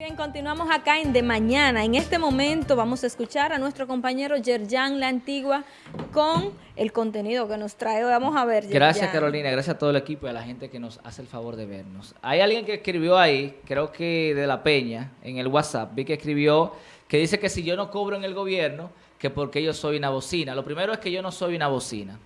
Bien, continuamos acá en De Mañana. En este momento vamos a escuchar a nuestro compañero Yerjan La Antigua con el contenido que nos trae. Vamos a ver, Yerjan. Gracias, Carolina. Gracias a todo el equipo y a la gente que nos hace el favor de vernos. Hay alguien que escribió ahí, creo que de La Peña, en el WhatsApp, vi que escribió que dice que si yo no cobro en el gobierno, que porque yo soy una bocina. Lo primero es que yo no soy una bocina.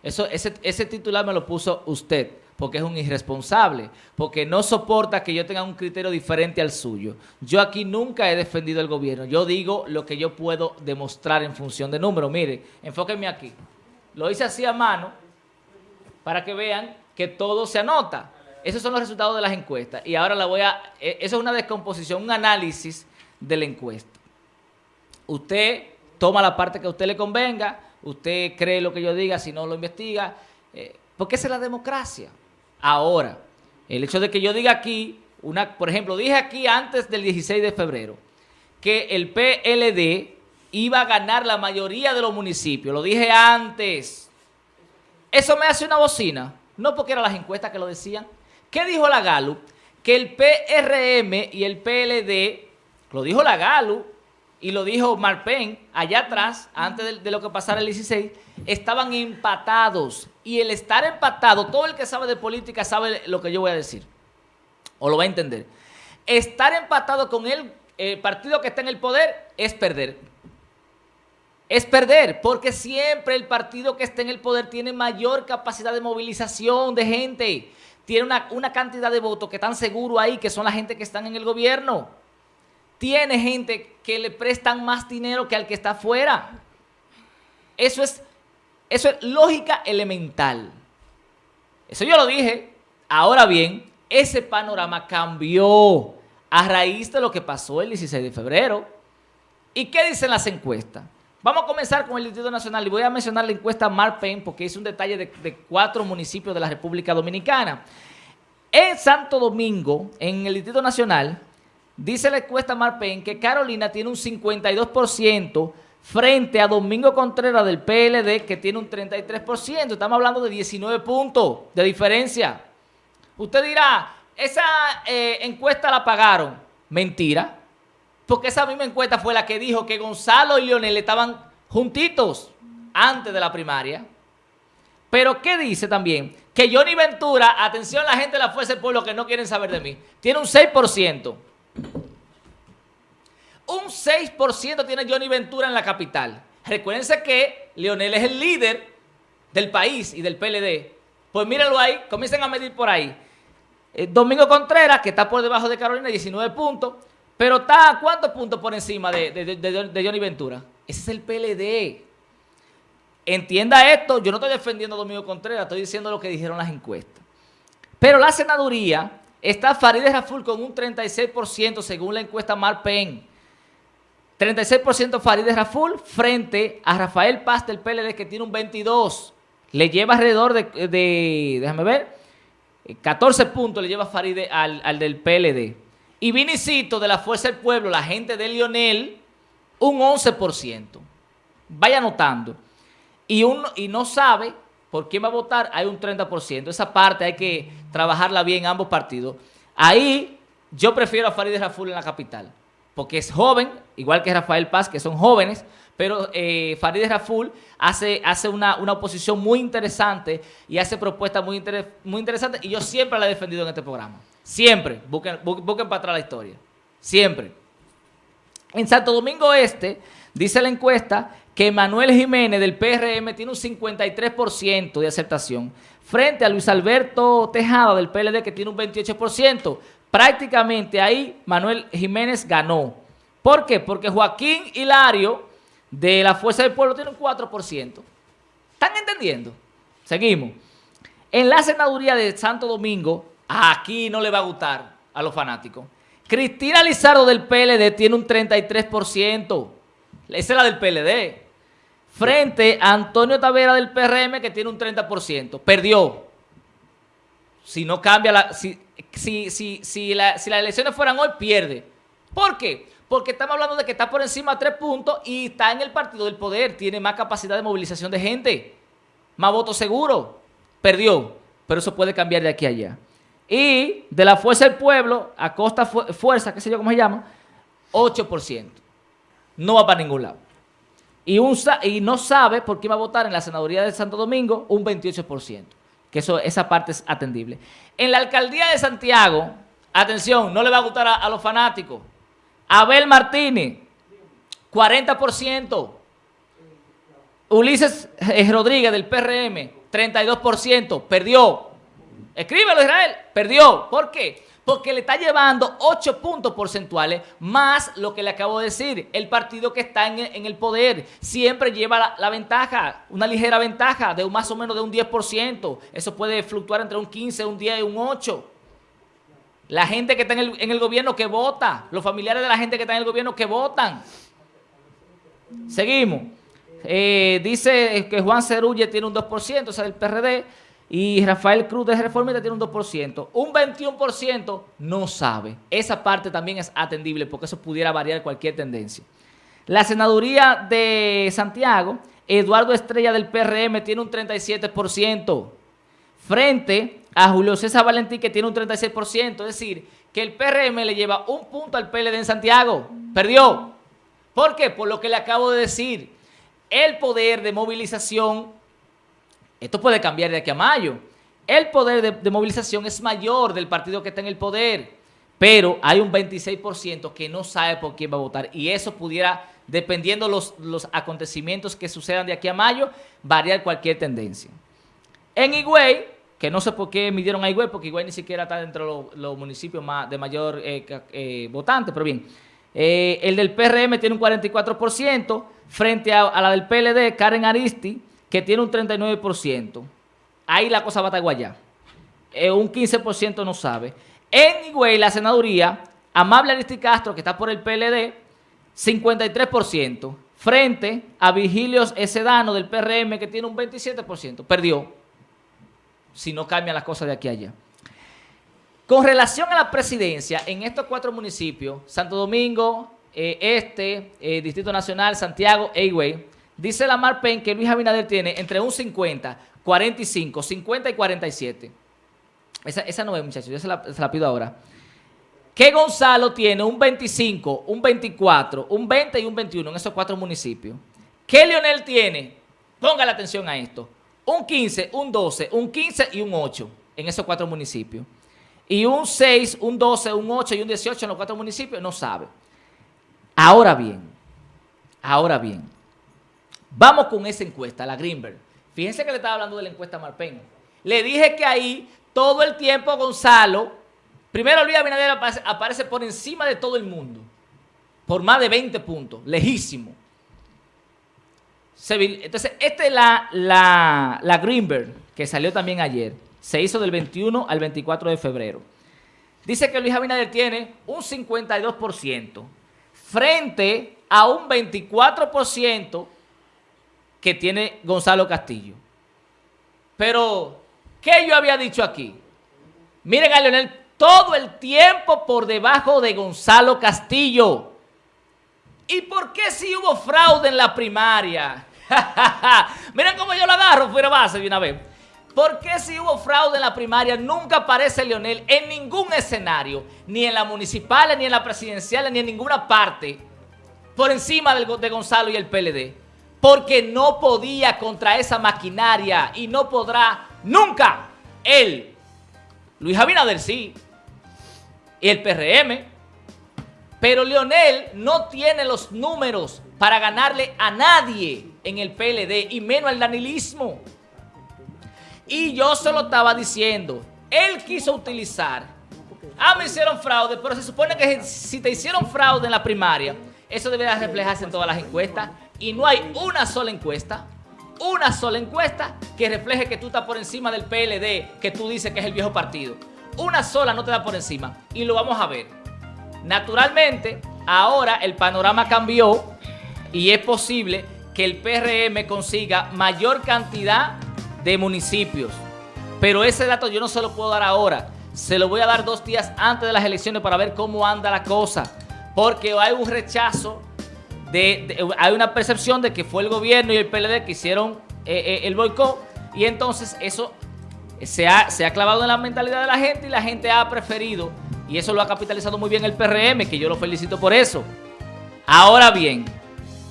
Eso, ese, ese titular me lo puso usted porque es un irresponsable, porque no soporta que yo tenga un criterio diferente al suyo. Yo aquí nunca he defendido el gobierno, yo digo lo que yo puedo demostrar en función de números. Mire, enfóquenme aquí. Lo hice así a mano para que vean que todo se anota. Esos son los resultados de las encuestas. Y ahora la voy a... E, eso es una descomposición, un análisis de la encuesta. Usted toma la parte que a usted le convenga, usted cree lo que yo diga, si no lo investiga, eh, porque esa es la democracia. Ahora, el hecho de que yo diga aquí, una, por ejemplo, dije aquí antes del 16 de febrero que el PLD iba a ganar la mayoría de los municipios. Lo dije antes. Eso me hace una bocina. No porque eran las encuestas que lo decían. ¿Qué dijo la Galu? Que el PRM y el PLD, lo dijo la Galu y lo dijo Marpen allá atrás, antes de, lo que pasara el 16, estaban empatados. Y el estar empatado, todo el que sabe de política sabe lo que yo voy a decir. O lo va a entender. Estar empatado con el partido que está en el poder es perder. Es perder, porque siempre el partido que está en el poder tiene mayor capacidad de movilización de gente. Tiene una, una cantidad de votos que están seguros ahí, que son la gente que están en el gobierno. Tiene gente que le prestan más dinero que al que está afuera. Eso es eso es lógica elemental. Eso yo lo dije. Ahora bien, ese panorama cambió a raíz de lo que pasó el 16 de febrero. ¿Y qué dicen las encuestas? Vamos a comenzar con el Distrito Nacional y voy a mencionar la encuesta Marpen porque es un detalle de, de, cuatro municipios de la República Dominicana. En Santo Domingo, en el Distrito Nacional, dice la encuesta Marpen que Carolina tiene un 52% frente a Domingo Contreras del PLD que tiene un 33%. Estamos hablando de 19 puntos de diferencia. Usted dirá, esa eh, encuesta la pagaron. Mentira. Porque esa misma encuesta fue la que dijo que Gonzalo y Leonel estaban juntitos antes de la primaria. Pero ¿qué dice también? Que Johnny Ventura, atención la gente de la Fuerza del Pueblo que no quieren saber de mí, tiene un 6%. Un 6% tiene Johnny Ventura en la capital. Recuérdense que Leonel es el líder del país y del PLD. Pues mírenlo ahí, comiencen a medir por ahí. Eh, Domingo Contreras, que está por debajo de Carolina, 19 puntos. Pero está, ¿cuántos puntos por encima de, Johnny Ventura? Ese es el PLD. Entienda esto, yo no estoy defendiendo a Domingo Contreras, estoy diciendo lo que dijeron las encuestas. Pero la senaduría está Farideh Raful con un 36% según la encuesta Marpen. 36% Farideh Raful frente a Rafael Paz del PLD que tiene un 22%. Le lleva alrededor de, déjame ver, 14 puntos le lleva Farideh al, al, del PLD. Y Vinicito de la Fuerza del Pueblo, la gente de Lionel, un 11%. Vaya notando. Y, uno, y no sabe por quién va a votar, hay un 30%. Esa parte hay que trabajarla bien en ambos partidos. Ahí yo prefiero a Farideh Raful en la capital porque es joven, igual que Rafael Paz, que son jóvenes, pero eh, Farideh Raful hace, hace una, una, oposición muy interesante y hace propuestas muy, inter, muy interesantes y yo siempre la he defendido en este programa. Siempre. Busquen, busquen para atrás la historia. Siempre. En Santo Domingo Este, dice la encuesta que Manuel Jiménez del PRM tiene un 53% de aceptación frente a Luis Alberto Tejada del PLD que tiene un 28% prácticamente ahí Manuel Jiménez ganó. ¿Por qué? Porque Joaquín Hilario de la Fuerza del Pueblo tiene un 4%. ¿Están entendiendo? Seguimos. En la senaduría de Santo Domingo, aquí no le va a gustar a los fanáticos. Cristina Lizardo del PLD tiene un 33%. Esa es la del PLD. Frente a Antonio Tavera del PRM que tiene un 30%. Perdió. Si no cambia la... Si, si, si, si, la, las elecciones fueran hoy, pierde. ¿Por qué? Porque estamos hablando de que está por encima de tres puntos y está en el partido del poder, tiene más capacidad de movilización de gente, más votos seguros. Perdió, pero eso puede cambiar de aquí a allá. Y de la Fuerza del Pueblo, a Costa Fuerza, qué sé yo cómo se llama, 8%. No va para ningún lado. Y, y no sabe por qué va a votar en la senaduría de Santo Domingo un 28%. Que eso, esa parte es atendible. En la alcaldía de Santiago, atención, no le va a gustar a, los fanáticos. Abel Martínez, 40%. Ulises eh, Rodríguez del PRM, 32%. Perdió. Escríbelo, Israel. Perdió. ¿Por qué? Porque le está llevando 8 puntos porcentuales más lo que le acabo de decir. El partido que está en el, poder siempre lleva la, ventaja, una ligera ventaja de más o menos de un 10%. Eso puede fluctuar entre un 15, un 10 y un 8. La gente que está en el, el gobierno que vota, los familiares de la gente que está en el gobierno que votan. Seguimos. Eh, dice que Juan Cerulle tiene un 2%, o sea, del PRD, y Rafael Cruz de Reformista tiene un 2%. Un 21% no sabe. Esa parte también es atendible porque eso pudiera variar cualquier tendencia. La senaduría de Santiago, Eduardo Estrella del PRM tiene un 37%, frente a Julio César Valentín que tiene un 36%. Es decir, que el PRM le lleva un punto al PLD en Santiago. Perdió. ¿Por qué? Por lo que le acabo de decir el poder de movilización, esto puede cambiar de aquí a mayo, el poder de, movilización es mayor del partido que está en el poder, pero hay un 26% que no sabe por quién va a votar. Y eso pudiera, dependiendo los, los acontecimientos que sucedan de aquí a mayo, variar cualquier tendencia. En Higüey, que no sé por qué midieron a Higüey, porque Higüey ni siquiera está dentro de los, municipios de mayor eh, eh, votante, pero bien, eh, el del PRM tiene un 44%, frente a, la del PLD, Karen Aristi, que tiene un 39%. Ahí la cosa va a estar guayá. Eh, un 15% no sabe. En la senaduría, Amable Aristi Castro, que está por el PLD, 53%. Frente a Vigilios Esedano del PRM, que tiene un 27%. Perdió. Si no cambian las cosas de aquí a allá. Con relación a la presidencia, en estos cuatro municipios, Santo Domingo, eh, Este, eh, Distrito Nacional, Santiago, Eyway, dice la Marpen que Luis Abinader tiene entre un 50, 45, 50 y 47. Esa, esa no es, muchachos, yo se la, pido ahora. Que Gonzalo tiene un 25, un 24, un 20 y un 21 en esos cuatro municipios. ¿Qué Leonel tiene? Ponga la atención a esto. Un 15, un 12, un 15 y un 8 en esos cuatro municipios. Y un 6, un 12, un 8 y un 18 en los cuatro municipios no sabe. Ahora bien, ahora bien, vamos con esa encuesta, la Greenberg. Fíjense que le estaba hablando de la encuesta Marpen. Le dije que ahí todo el tiempo Gonzalo, primero Luis Abinader aparece, por encima de todo el mundo, por más de 20 puntos, lejísimo. Entonces, esta es la, la, Greenberg, que salió también ayer. Se hizo del 21 al 24 de febrero. Dice que Luis Abinader tiene un 52% frente a un 24% que tiene Gonzalo Castillo. Pero, ¿qué yo había dicho aquí? Miren a Leonel todo el tiempo por debajo de Gonzalo Castillo. ¿Y por qué si hubo fraude en la primaria? Miren cómo yo lo agarro fuera base de una vez. ¿Por qué si hubo fraude en la primaria nunca aparece Leonel en ningún escenario, ni en la municipal, ni en la presidencial, ni en ninguna parte, por encima de Gonzalo y el PLD? Porque no podía contra esa maquinaria y no podrá nunca él, Luis Abinader sí, y el PRM, pero Leonel no tiene los números para ganarle a nadie en el PLD y menos al danilismo. Y yo se lo estaba diciendo. Él quiso utilizar. Ah, me hicieron fraude, pero se supone que si te hicieron fraude en la primaria, eso debería reflejarse en todas las encuestas. Y no hay una sola encuesta, una sola encuesta que refleje que tú estás por encima del PLD, que tú dices que es el viejo partido. Una sola no te da por encima. Y lo vamos a ver. Naturalmente, ahora el panorama cambió y es posible que el PRM consiga mayor cantidad de municipios. Pero ese dato yo no se lo puedo dar ahora. Se lo voy a dar dos días antes de las elecciones para ver cómo anda la cosa. Porque hay un rechazo, hay una percepción de que fue el gobierno y el PLD que hicieron eh, eh, el boicot. Y entonces eso se ha, se ha clavado en la mentalidad de la gente y la gente ha preferido, y eso lo ha capitalizado muy bien el PRM, que yo lo felicito por eso. Ahora bien,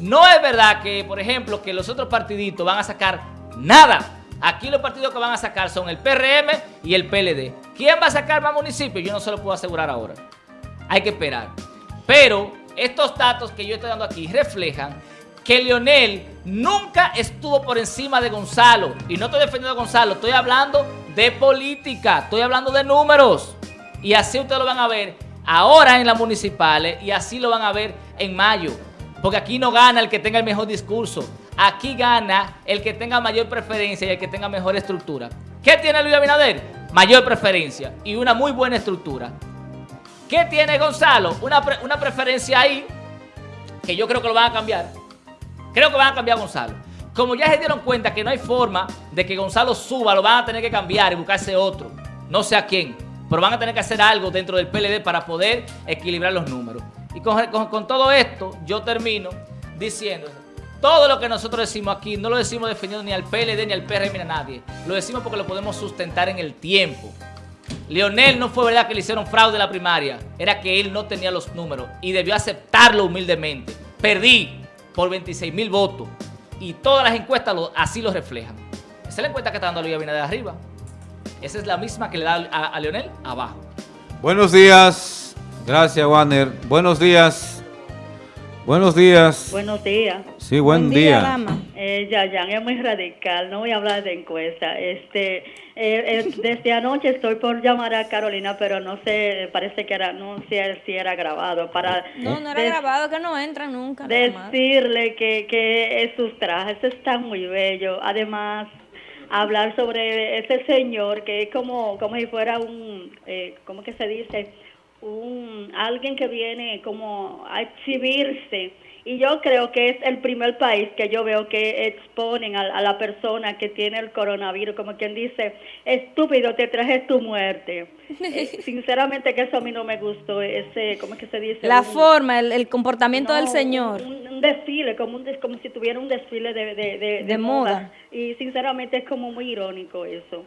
no es verdad que, por ejemplo, que los otros partiditos van a sacar nada. Aquí los partidos que van a sacar son el PRM y el PLD. ¿Quién va a sacar más municipios? Yo no se lo puedo asegurar ahora. Hay que esperar. Pero estos datos que yo estoy dando aquí reflejan que Leonel nunca estuvo por encima de Gonzalo. Y no estoy defendiendo a Gonzalo, estoy hablando de política, estoy hablando de números. Y así ustedes lo van a ver ahora en las municipales y así lo van a ver en mayo. Porque aquí no gana el que tenga el mejor discurso. Aquí gana el que tenga mayor preferencia y el que tenga mejor estructura. ¿Qué tiene Luis Abinader? Mayor preferencia y una muy buena estructura. ¿Qué tiene Gonzalo? Una, una preferencia ahí que yo creo que lo van a cambiar. Creo que van a cambiar Gonzalo. Como ya se dieron cuenta que no hay forma de que Gonzalo suba, lo van a tener que cambiar y buscarse otro. No sé a quién. Pero van a tener que hacer algo dentro del PLD para poder equilibrar los números. Y con, todo esto, yo termino diciendo, todo lo que nosotros decimos aquí, no lo decimos defendiendo ni al PLD, ni al PRM, ni a nadie. Lo decimos porque lo podemos sustentar en el tiempo. Leonel no fue verdad que le hicieron fraude a la primaria, era que él no tenía los números y debió aceptarlo humildemente. Perdí por 26 mil votos y todas las encuestas así lo reflejan. Esa es la encuesta que está dando Luis Abinader arriba. Esa es la misma que le da a Leonel abajo. Buenos días. Gracias, Warner. Buenos días. Buenos días. Buenos días. Sí, buen, día. Eh, ya, ya, es muy radical. No voy a hablar de encuesta. Este, eh, eh, desde anoche estoy por llamar a Carolina, pero no sé, parece que era, no sé si era grabado. Para no, no era grabado, que no entra nunca. Decirle que, que sus trajes están muy bellos. Además, hablar sobre ese señor que es como, como si fuera un, eh, ¿cómo que se dice? Un, alguien que viene como a exhibirse. Y yo creo que es el primer país que yo veo que exponen a, la persona que tiene el coronavirus, como quien dice, estúpido, te traje tu muerte. Eh, sinceramente que eso a mí no me gustó, ese, ¿cómo es que se dice? La forma, el, comportamiento del señor. Un, desfile, como, un, como si tuviera un desfile de, de, de, moda. Y sinceramente es como muy irónico eso.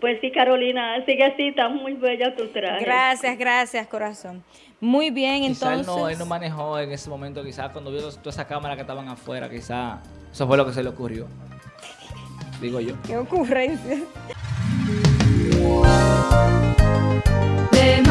Pues sí, Carolina, sigue así, está muy bella tu traje. Gracias, gracias, corazón. Muy bien, entonces. Él no, él no manejó en ese momento, quizás cuando vio toda esa cámara que estaban afuera, quizás eso fue lo que se le ocurrió. Digo yo. Qué ocurrencia. De